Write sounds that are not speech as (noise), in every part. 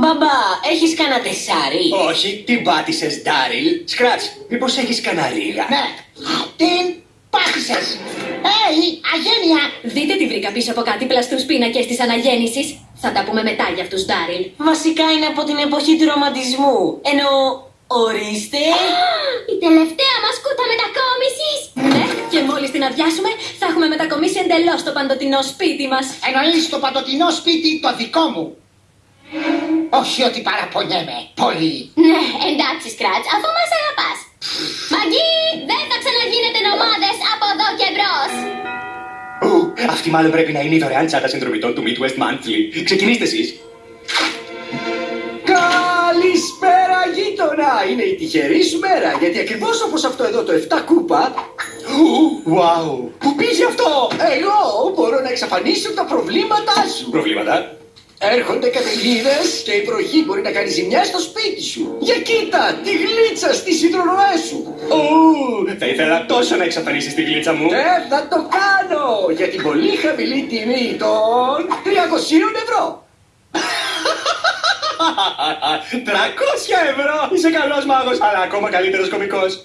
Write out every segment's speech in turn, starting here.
Μπαμπά, έχεις κανένα τεσάρι. Όχι, την πάτησες, Ντάριλ. Σκράτς, μήπως έχεις κανένα ρίγα; Ναι, την πάτησες. Έι, αγένεια. Δείτε τι βρήκα πίσω από κάτι πλαστούς πίνακες της αναγέννησης. Θα τα πούμε μετά για αυτούς, Ντάριλ. Βασικά είναι από την εποχή του ρομαντισμού. Ενώ, ορίστε... (gasps) Η τελευταία μας κούτα μετακόμισης! Ναι, και μόλις την αδειάσουμε, θα έχουμε μετακομίσει εντελώς το παντοτινό σπίτι μας. Εννοείς το παντοτινό σπίτι το δικό μου. Όχι ότι παραπονιέμαι. Πολύ. Ναι, εντάξει, Σκράτς, αφού μας αγαπάς. Μαγκή, δεν θα ξαναγίνετε νομάδες από εδώ και μπρος. Ου, αυτή μάλλον πρέπει να είναι η δωρεάν τσάντα συνδρομητών του Midwest Monthly. Ξεκινήστε εσείς. Καλησπέρα γείτονα! Είναι η τυχερής σου μέρα, γιατί ακριβώς όπως αυτό εδώ το 7 κούπα... Ου, Wow! Πού πήγε αυτό! Εγώ μπορώ να εξαφανίσω τα προβλήματά σου! Προβλήματα; Έρχονται καταιγίδες και η βροχή μπορεί να κάνει ζημιά στο σπίτι σου. Για κοίτα, τη γλίτσα στις υδροροέ σου. Ου, θα ήθελα τόσο να εξαφανίσεις τη γλίτσα μου. Ε, θα το κάνω για την πολύ χαμηλή τιμή των 300 ευρώ. 300 ευρώ! Είσαι καλός μάγος, αλλά ακόμα καλύτερος κωμικός.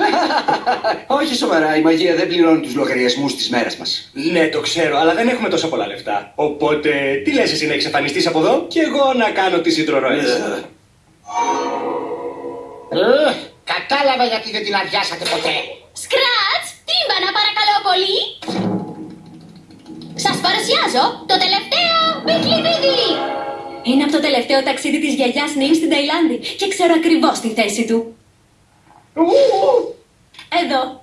(laughs) Όχι σοβαρά, η μαγεία δεν πληρώνει τους λογαριασμούς της μέρας μας. Ναι, το ξέρω, αλλά δεν έχουμε τόσο πολλά λεφτά. Οπότε, τι λες εσύ να εξαφανιστείς από εδώ και εγώ να κάνω τις υδροροές. Ε, κατάλαβα γιατί δεν την αδειάσατε ποτέ. Σκράτς, τύμπανα παρακαλώ πολύ. Σας παρουσιάζω το τελευταίο μπικλιβίδι. Είναι από το τελευταίο ταξίδι της γιαγιάς Νιμ στην Ταϊλάνδη και ξέρω ακριβώς τη θέση του. Ου, Εδώ.